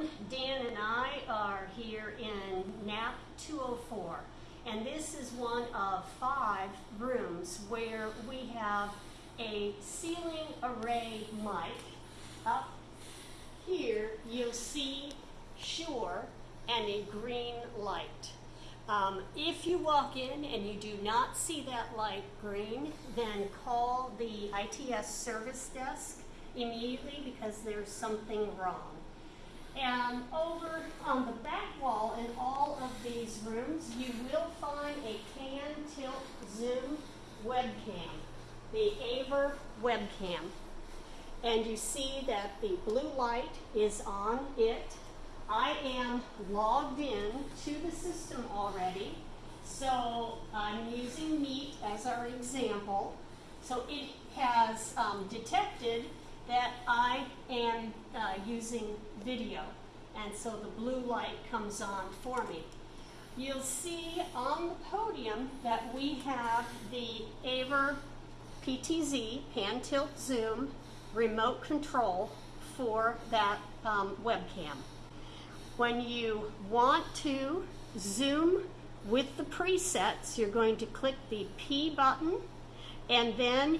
everyone. Dan and I are here in NAP 204, and this is one of five rooms where we have a ceiling array mic. Up here, you'll see Shure and a green light. Um, if you walk in and you do not see that light green, then call the ITS service desk immediately because there's something wrong. And over on the back wall in all of these rooms, you will find a pan tilt zoom webcam, the Aver webcam. And you see that the blue light is on it. I am logged in to the system already. So I'm using Meet as our example. So it has um, detected that I am uh, using video. And so the blue light comes on for me. You'll see on the podium that we have the Aver PTZ, Pan Tilt Zoom, remote control for that um, webcam. When you want to zoom with the presets, you're going to click the P button and then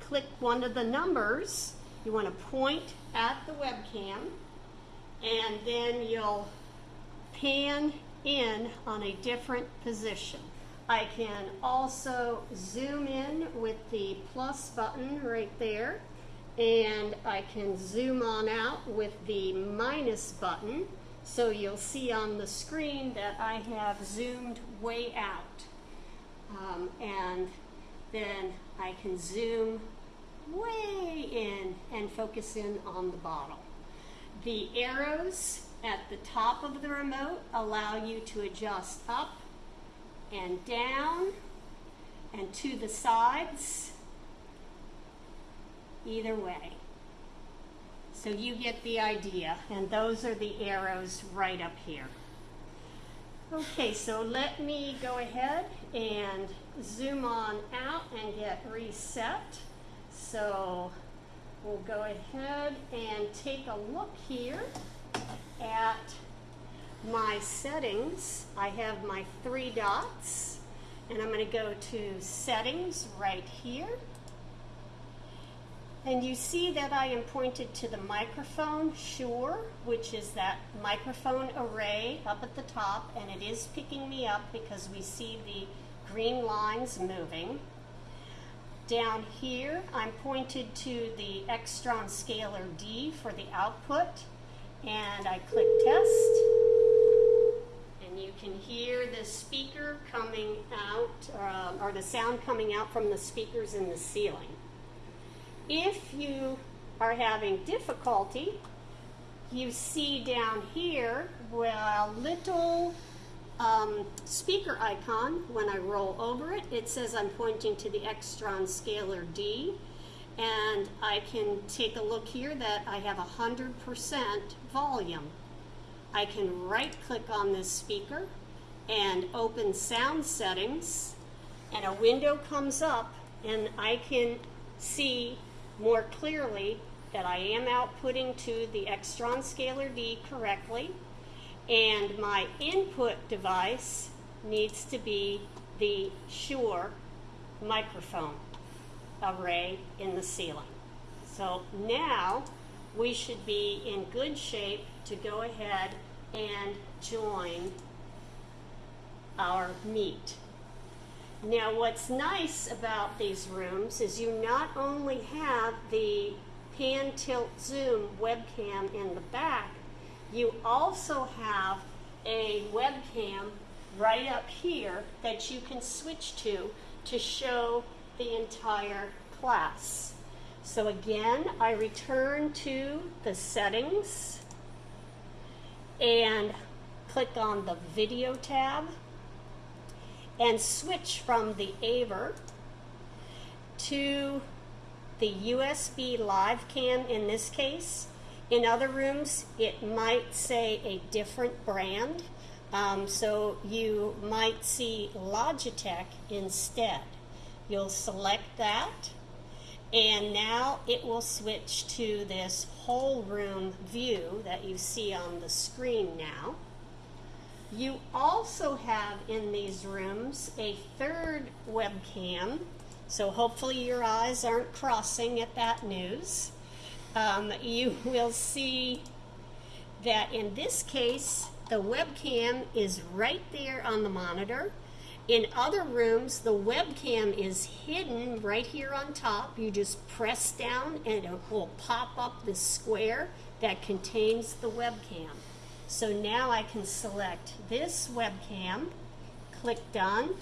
click one of the numbers you want to point at the webcam and then you'll pan in on a different position. I can also zoom in with the plus button right there and I can zoom on out with the minus button so you'll see on the screen that I have zoomed way out um, and then I can zoom way in and focus in on the bottle. The arrows at the top of the remote allow you to adjust up and down and to the sides either way. So you get the idea, and those are the arrows right up here. Okay, so let me go ahead and zoom on out and get reset. So we'll go ahead and take a look here at my settings. I have my three dots and I'm going to go to settings right here. And you see that I am pointed to the microphone Shure, which is that microphone array up at the top, and it is picking me up because we see the green lines moving. Down here, I'm pointed to the Extron Scaler D for the output, and I click test, and you can hear the speaker coming out, uh, or the sound coming out from the speakers in the ceiling. If you are having difficulty, you see down here a little um, speaker icon, when I roll over it, it says I'm pointing to the Extron Scaler D. And I can take a look here that I have 100% volume. I can right click on this speaker and open sound settings and a window comes up and I can see more clearly that I am outputting to the Extron Scaler D correctly and my input device needs to be the Shure microphone array in the ceiling. So now we should be in good shape to go ahead and join our meet. Now what's nice about these rooms is you not only have the pan tilt zoom webcam in the back, you also have a webcam right up here that you can switch to to show the entire class. So again, I return to the settings and click on the video tab and switch from the Aver to the USB live cam in this case in other rooms, it might say a different brand. Um, so you might see Logitech instead. You'll select that and now it will switch to this whole room view that you see on the screen now. You also have in these rooms a third webcam, so hopefully your eyes aren't crossing at that news. Um, you will see that in this case, the webcam is right there on the monitor. In other rooms, the webcam is hidden right here on top. You just press down and it will pop up the square that contains the webcam. So now I can select this webcam, click done,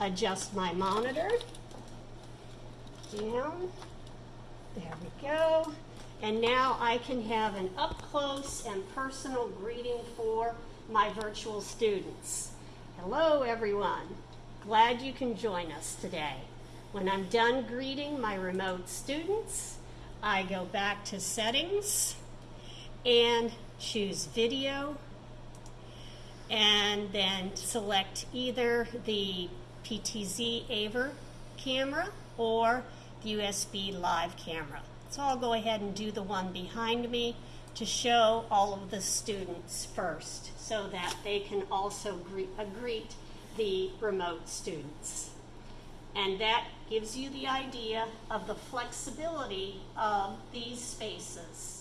adjust my monitor, down, there we go. And now I can have an up close and personal greeting for my virtual students. Hello, everyone. Glad you can join us today. When I'm done greeting my remote students, I go back to settings and choose video and then select either the PTZ AVer camera or USB live camera. So I'll go ahead and do the one behind me to show all of the students first so that they can also greet, uh, greet the remote students. And that gives you the idea of the flexibility of these spaces.